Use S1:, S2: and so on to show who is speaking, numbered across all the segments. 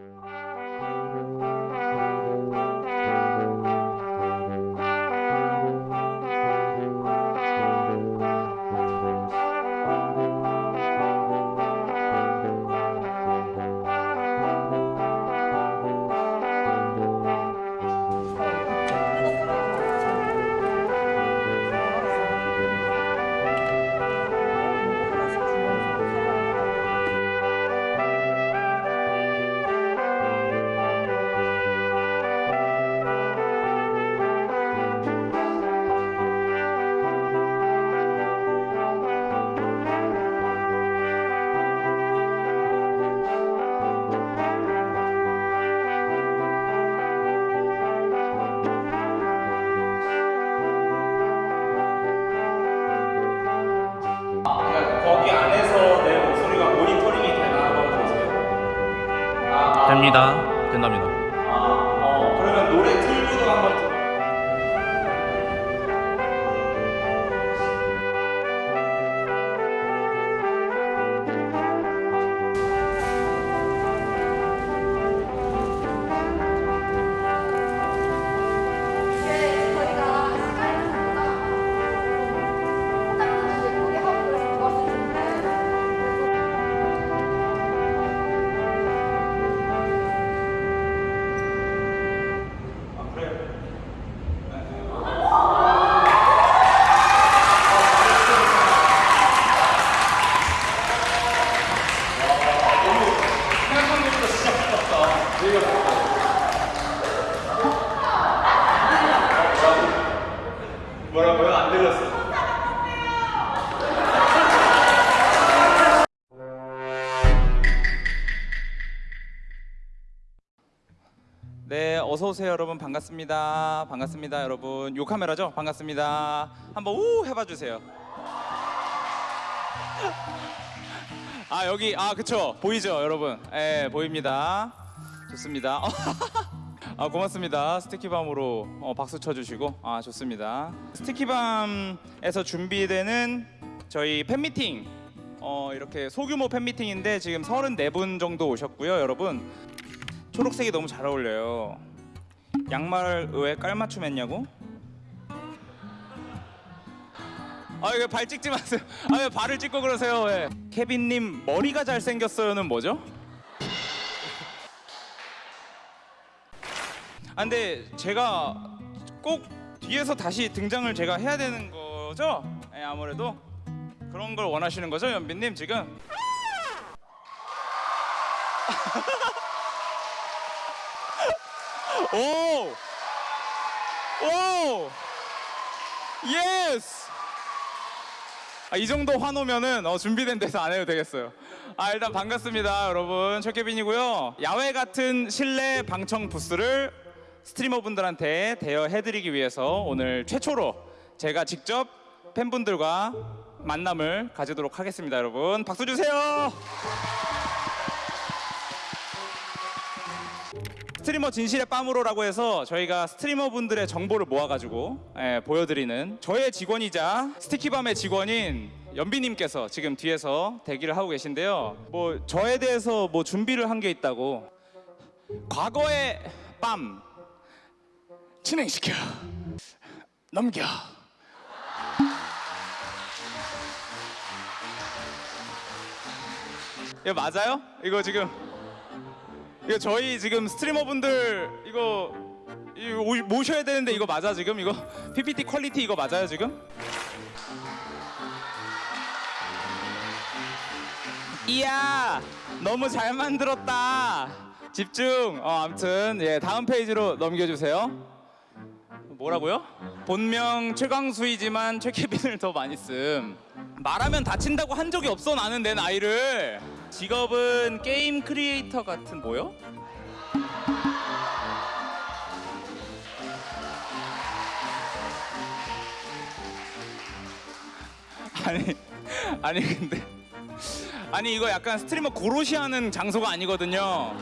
S1: 그러 오세요, 여러분. 반갑습니다. 반갑습니다, 여러분. 요 카메라죠? 반갑습니다. 한번 우 해봐 주세요. 아 여기 아 그쵸 보이죠, 여러분? 예, 보입니다. 좋습니다. 아 고맙습니다. 스티키밤으로 어, 박수 쳐주시고 아 좋습니다. 스티키밤에서 준비되는 저희 팬미팅 어, 이렇게 소규모 팬미팅인데 지금 34분 정도 오셨고요, 여러분. 초록색이 너무 잘 어울려요. 양말 왜 깔맞춤 했냐고? 아 이거 발 찍지 마세요. 아 왜 발을 찍고 그러세요? 왜? 케빈님 머리가 잘 생겼어요는 뭐죠? 아 근데 제가 꼭 뒤에서 다시 등장을 제가 해야 되는 거죠? 네, 아무래도 그런 걸 원하시는 거죠, 연빈님 지금? 오! 오! yes! 아, 이 정도 해놓으면은 어, 준비된 데서 안 해도 되겠어요. 아 일단 반갑습니다, 여러분. 최케빈이고요. 야외 같은 실내 방송 부스를 streamer분들한테 대여해드리기 위해서 오늘 최초로 제가 직접 팬분들과 만남을 가지도록 하겠습니다, 여러분. 박수 주세요. 스트리머 진실의 빰으로라고 해서 저희가 스트리머 분들의 정보를 모아가지고 예, 보여드리는 저의 직원이자 스티키밤의 직원인 연비님께서 지금 뒤에서 대기를 하고 계신데요. 뭐 저에 대해서 뭐 준비를 한 게 있다고 과거의 빰 진행시켜 넘겨 이거 맞아요? 이거 지금 이거 저희 지금 스트리머 분들 이거, 모셔야 되는데 이거 맞아 지금? 이거 PPT quality 이거 맞아요 지금? 이야 너무 잘 만들었다. 집중. 어 아무튼 예 다음 페이지로 넘겨주세요. 뭐라고요? 본명 최광수이지만 최케빈을 더 많이 씀 말하면 다친다고 한 적이 없어 나는 내 나이를 직업은 게임 크리에이터 같은 뭐요? 아니 아니 근데 아니 이거 약간 스트리머 고로시 하는 장소가 아니거든요.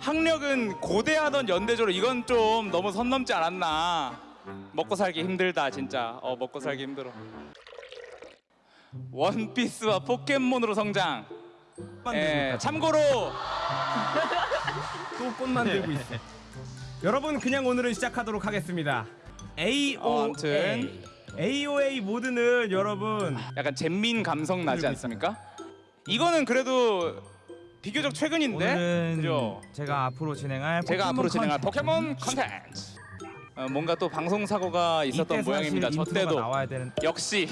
S1: 학력은 고대하던 연대조로 이건 좀 너무 선 넘지 않았나. 먹고 살기 힘들다 진짜. 어 먹고 살기 힘들어 원피스와 포켓몬으로 성장 예. 참고로
S2: 또 꽃 만들고 있어. 여러분 그냥 오늘은 시작하도록 하겠습니다. AOA
S1: 어, 아무튼.
S2: AOA 모드는 여러분
S1: 약간 잼민 감성 나지 않습니까? 이거는 그래도 비교적 최근인데,
S2: 오늘은
S1: 그죠?
S2: 제가 앞으로 진행할
S1: 제가 앞으로 진행할. 포켓몬 컨텐츠. 어, 뭔가 또 방송 사고가 있었던 모양입니다. 저 때도 역시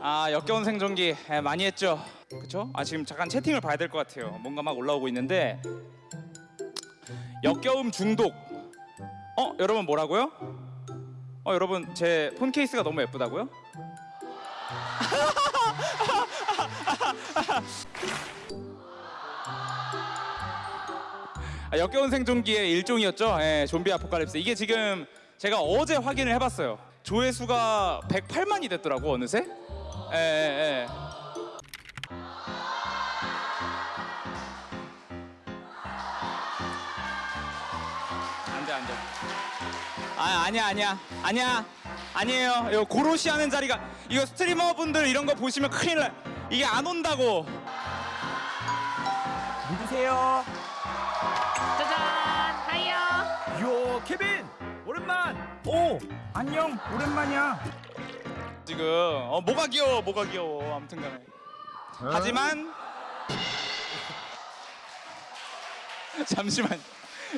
S1: 아 역겨운 생존기 예, 많이 했죠. 그렇죠? 아 지금 잠깐 채팅을 봐야 될 것 같아요. 뭔가 막 올라오고 있는데 역겨움 중독. 어 여러분 뭐라고요? 어 여러분 제 폰 케이스가 너무 예쁘다고요? 아, 역겨운 생존기의 일종이었죠. 예, 좀비 아포칼립스. 이게 지금 제가 어제 확인을 해봤어요. 조회수가 108만이 됐더라고 어느새. 예, 예, 예. 안돼 안돼. 아 아니야 아니야 아니야 아니에요. 이거 고로시 하는 자리가 이거 스트리머 분들 이런 거 보시면 큰일 나. 이게 안 온다고.
S2: 누구세요?
S3: 짜잔 hi요
S2: yo 케빈 오랜만. 오 안녕 오랜만이야.
S1: 지금. 어 뭐가 귀여워 뭐가 귀여워. 아무튼간에. 하지만 잠시만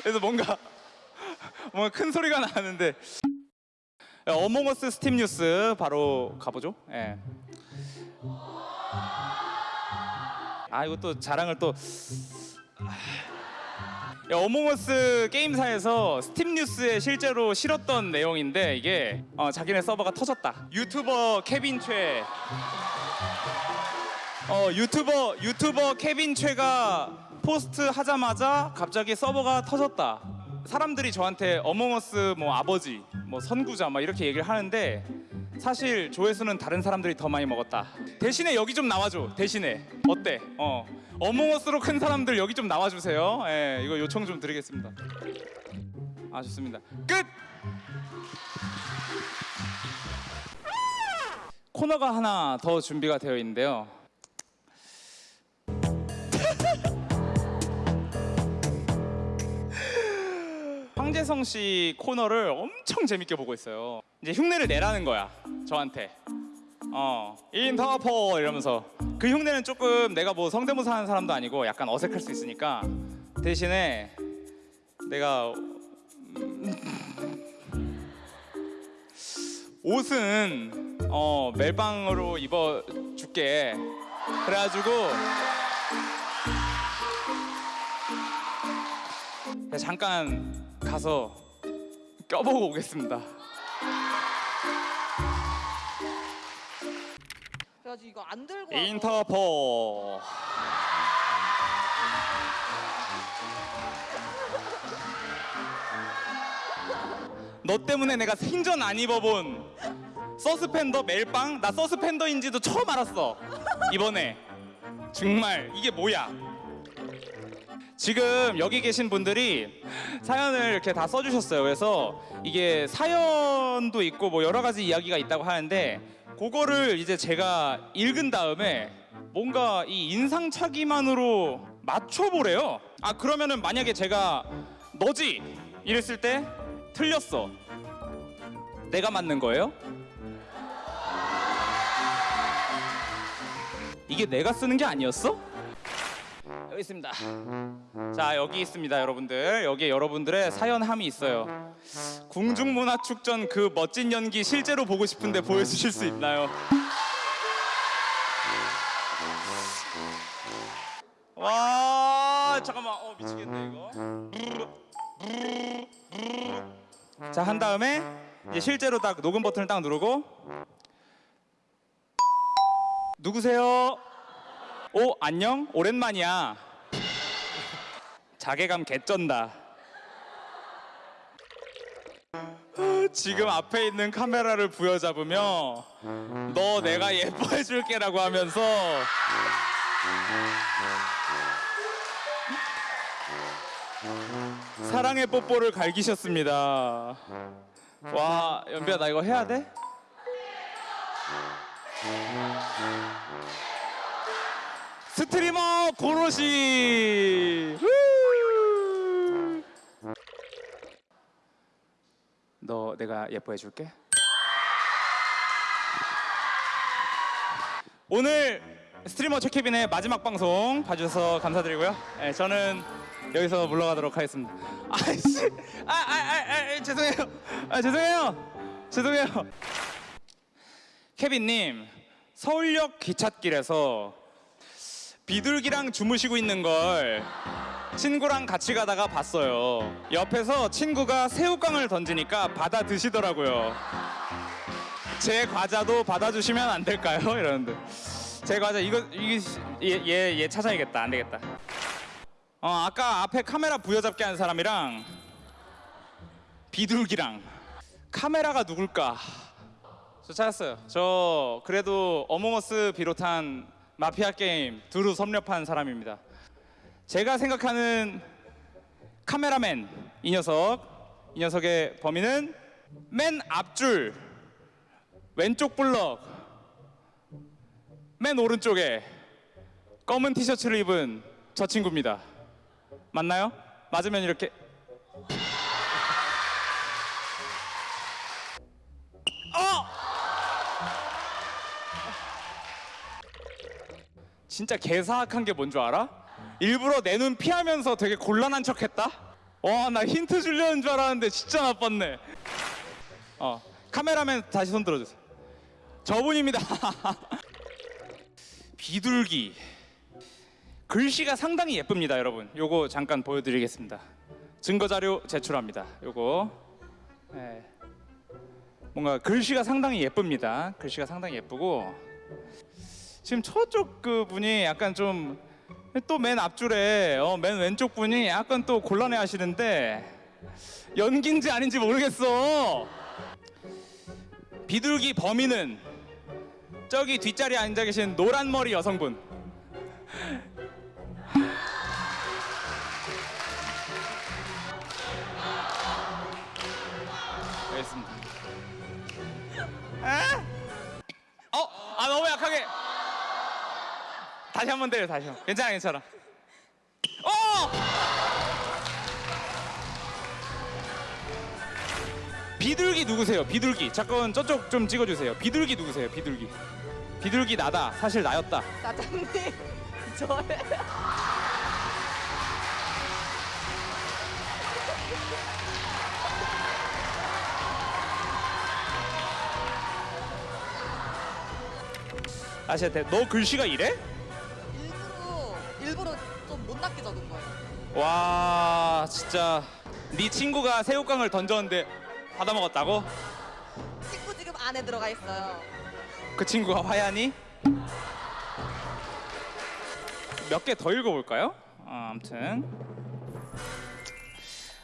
S1: 그래서 뭔가 뭔가 큰 소리가 나는데. Among Us Steam 뉴스 바로 가보죠. 예. 아 이거 또 자랑을 또 야, Among Us 게임사에서 스팀 뉴스에 실제로 실었던 내용인데 이게 어, 자기네 서버가 터졌다. 유튜버 케빈 최. 어 유튜버 유튜버 케빈 최가 post 하자마자 갑자기 서버가 터졌다. 사람들이 저한테 Among Us 뭐 아버지, 뭐 선구자 막 이렇게 얘기를 하는데 사실 조회수는 다른 사람들이 더 많이 먹었다. 대신에 여기 좀 나와줘. 대신에 어때? 어 어몽어스로 큰 사람들 여기 좀 나와주세요. 예, 이거 요청 좀 드리겠습니다. 아 좋습니다. 끝. 코너가 하나 더 준비가 되어 있는데요. 황재성 씨 코너를 엄청 재밌게 보고 있어요. 이제 흉내를 내라는 거야 저한테. 어 인터포 이러면서 그 흉내는 조금 내가 뭐 성대모사 하는 사람도 아니고 약간 어색할 수 있으니까 대신에 내가 음, 옷은 어 멜빵으로 입어 줄게 그래가지고 네, 잠깐 가서 껴보고 오겠습니다.
S4: 그래가지고 이거 안 들고
S1: 인터포. 너 때문에 내가 생전 안 입어본 서스펜더 멜빵? 나 서스펜더인지도 처음 알았어. 이번에. 정말 이게 뭐야? 지금 여기 계신 분들이 사연을 이렇게 다 써주셨어요. 그래서 이게 사연도 있고 뭐 여러 가지 이야기가 있다고 하는데 그거를 이제 제가 읽은 다음에 뭔가 이 인상착의만으로 맞춰보래요 아 그러면은 만약에 제가 너지 이랬을 때 틀렸어 내가 맞는 거예요? 이게 내가 쓰는 게 아니었어? 여기 있습니다. 자 여기 있습니다, 여러분들. 여기에 여러분들의 사연함이 있어요. 궁중문화축전 그 멋진 연기 실제로 보고 싶은데 보여주실 수 있나요? 와 잠깐만, 어 미치겠네 이거. 자 한 다음에 이제 실제로 딱 녹음 버튼을 딱 누르고 누구세요? 오 안녕? 오랜만이야. 자괴감 개쩐다. 아, 지금 앞에 있는 카메라를 부여잡으며 너 내가 예뻐해 줄게 라고 하면서 사랑의 뽀뽀를 갈기셨습니다. 와 연비야 나 이거 해야 돼? 스트리머 고로시. 후! 너 내가 예뻐해 줄게. 오늘 스트리머 최케빈의 마지막 방송 봐주셔서 감사드리고요. 네, 저는 여기서 물러가도록 하겠습니다. 아이씨, 아, 아, 아, 아, 죄송해요. 아, 죄송해요. 죄송해요. 케빈님, 서울역 기찻길에서 비둘기랑 주무시고 있는 걸 친구랑 같이 가다가 봤어요. 옆에서 친구가 새우깡을 던지니까 받아 드시더라고요. 제 과자도 받아주시면 안 될까요? 이러는데 제 과자 이거 이게 얘얘 얘 찾아야겠다 안 되겠다. 어 아까 앞에 카메라 부여잡기 한 사람이랑 비둘기랑 카메라가 누굴까? 저 찾았어요. 저 그래도 어몽어스 비롯한 마피아 게임 두루 섭렵한 사람입니다. 제가 생각하는 카메라맨 이 녀석 이 녀석의 범인은 맨 앞줄 왼쪽 블럭 맨 오른쪽에 검은 티셔츠를 입은 저 친구입니다. 맞나요? 맞으면 이렇게 어! 진짜 개사악한 게 뭔 줄 알아? 일부러 내 눈 피하면서 되게 곤란한 척 했다. 와 나 힌트 주려는 줄 알았는데 진짜 나빴네. 어 카메라맨 다시 손 들어주세요. 저분입니다. 비둘기. 글씨가 상당히 예쁩니다, 여러분. 요거 잠깐 보여드리겠습니다. 증거 자료 제출합니다. 요거. 예. 뭔가 글씨가 상당히 예쁩니다. 글씨가 상당히 예쁘고 지금 저쪽 그 분이 약간 좀 또 맨 앞줄에 어, 맨 왼쪽 분이 약간 또 곤란해 하시는데 연기인지 아닌지 모르겠어. 비둘기 범인은 저기 뒷자리에 앉아 계신 노란 머리 여성분. 알겠습니다. 에? 어? 아 너무 약하게. 다시 한 번 때려 다시 한 번. 괜찮아 괜찮아. 어! 비둘기 누구세요? 비둘기. 잠깐 저쪽 좀 찍어주세요. 비둘기 누구세요? 비둘기. 비둘기 나다. 사실 나였다.
S4: 사장님 저예요.
S1: 아시한테 너 글씨가 이래?
S4: 못났게 적은 거예요.
S1: 와 진짜 네 친구가 새우깡을 던졌는데 받아 먹었다고?
S4: 친구 지금 안에 들어가 있어요.
S1: 그 친구가 화야니? 몇 개 더 읽어볼까요? 어, 아무튼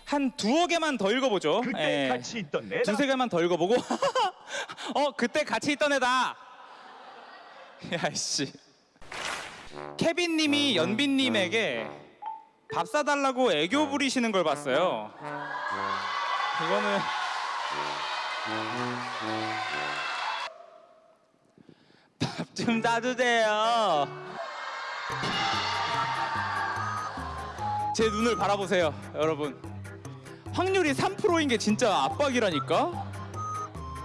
S1: 한 두어 개만 더 읽어보죠.
S5: 그때
S1: 예.
S5: 같이 있던 내다
S1: 두세 개만 더 읽어보고 어 그때 같이 있던 애다. 야씨 케빈님이 연빈님에게 밥 사달라고 애교 부리시는 걸 봤어요. 이거는 밥 좀 사주세요. 제 눈을 바라보세요, 여러분. 확률이 3%인 게 진짜 압박이라니까.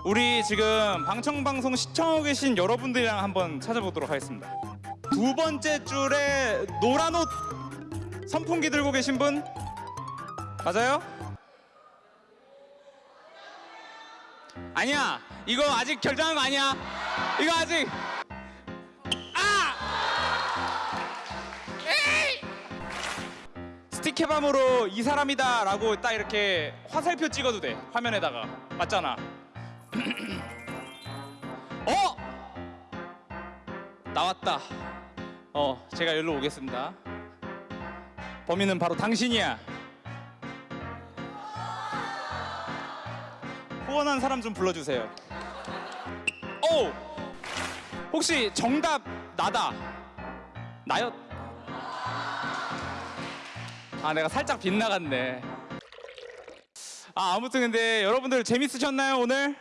S1: 우리 지금 방청방송 시청하고 계신 여러분들이랑 한번 찾아보도록 하겠습니다. 두 번째 줄에 노란 옷 선풍기 들고 계신 분 맞아요? 아니야. 이거 아직 결정한 거 아니야. 이거 아직 아! 에이! 스티커밤으로 이 사람이다 라고 딱 이렇게 화살표 찍어도 돼 화면에다가 맞잖아. 어? 나왔다. 어, 제가 여기로 오겠습니다. 범인은 바로 당신이야. 후원한 사람 좀 불러주세요. 오! 혹시 정답 나다. 나였? 아, 내가 살짝 빗나갔네. 아, 아무튼 근데 여러분들 재밌으셨나요, 오늘?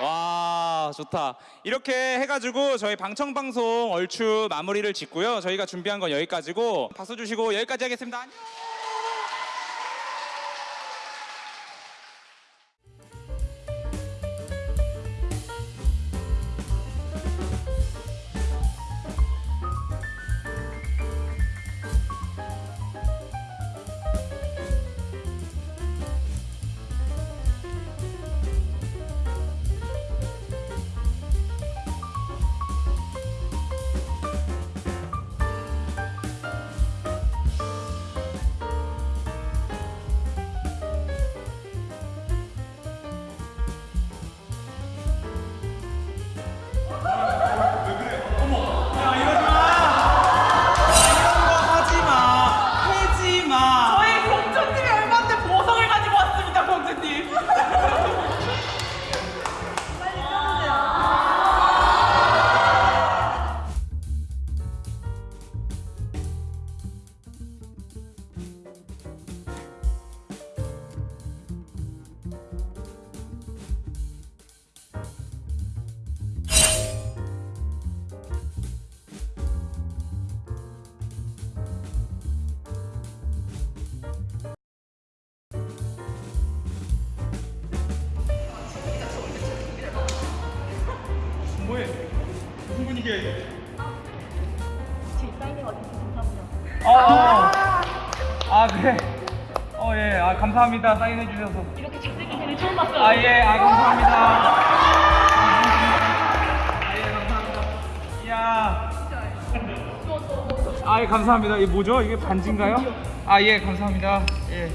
S1: 와 좋다. 이렇게 해가지고 저희 방청방송 얼추 마무리를 짓고요. 저희가 준비한 건 여기까지고 박수 주시고 여기까지 하겠습니다. 안녕.
S2: 아 그래. 어 예. 아 감사합니다. 사인해 주셔서.
S3: 이렇게 잘생긴 애를 처음 봤어요.
S2: 아 예. 아 감사합니다. 아, 예 감사합니다. 이야. 아 예 감사합니다. 이게 뭐죠? 이게 반지인가요? 아 예 감사합니다. 예.